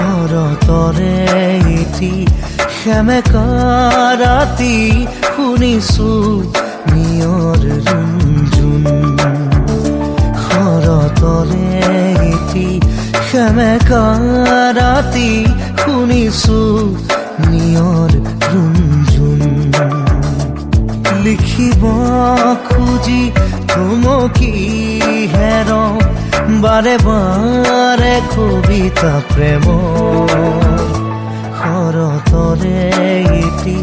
ঘৰ তৰে ইতি ৰাতি শুনিছো নিয়ৰ ৰুঞ্জুন ঘৰ তৰে ইতি সেমেক ৰাতি শুনিছো নিয়ৰ ৰুঞ্জুন লিখিব খুজি তুমি হেৰ বাৰে বাৰে কবিতা প্ৰেম শৰতৰে এটি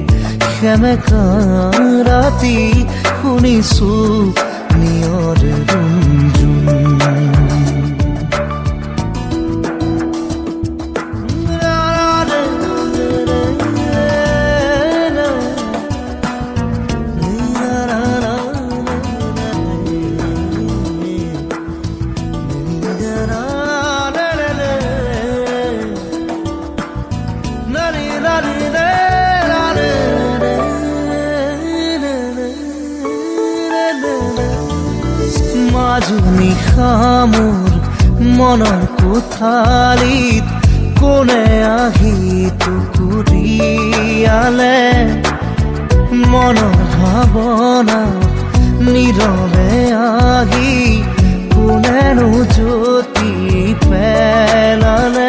সেমেকা ৰাতি শুনিছো নিয়ৰ মাজনী খামোৰ মনৰ কোঠালিত কোনে আহি টুকুৰিয়ালে মনৰ ভাৱনা নীৰৱে আহি কোনেনো জ্যোতি পেলালে?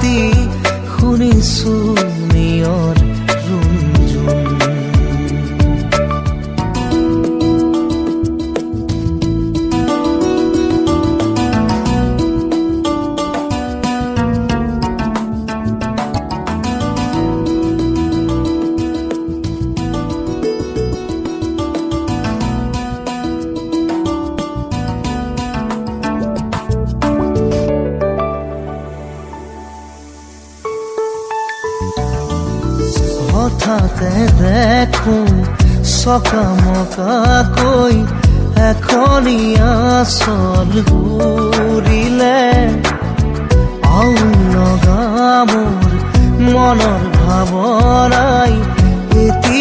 ৰাতি শুনিছো নিয়ৰ হঠাতে দেখো চকামকাকৈ এখনীয়া চল ঘূৰিলে আউ লগা মোৰ মনৰ ভাৱনাই এটি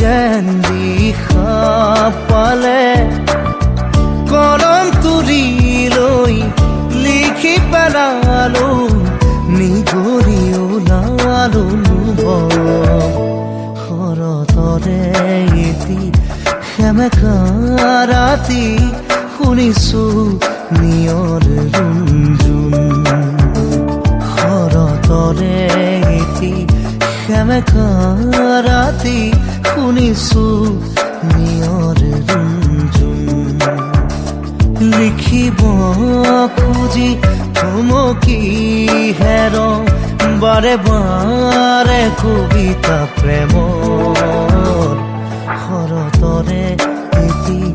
যেন দিশা পালে। ৰাতি শুনিছো নিয়ৰ ৰুঞ্জুন শৰতৰে এটি ৰাতি শুনিছো নিয়ৰ ৰুঞ্জুন লিখিব খুজি থমকি হেৰ বাৰে বাৰে কবিতা প্ৰেম শৰতৰে राती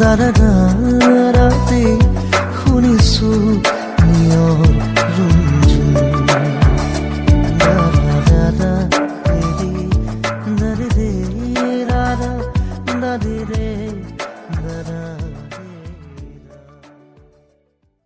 दर राती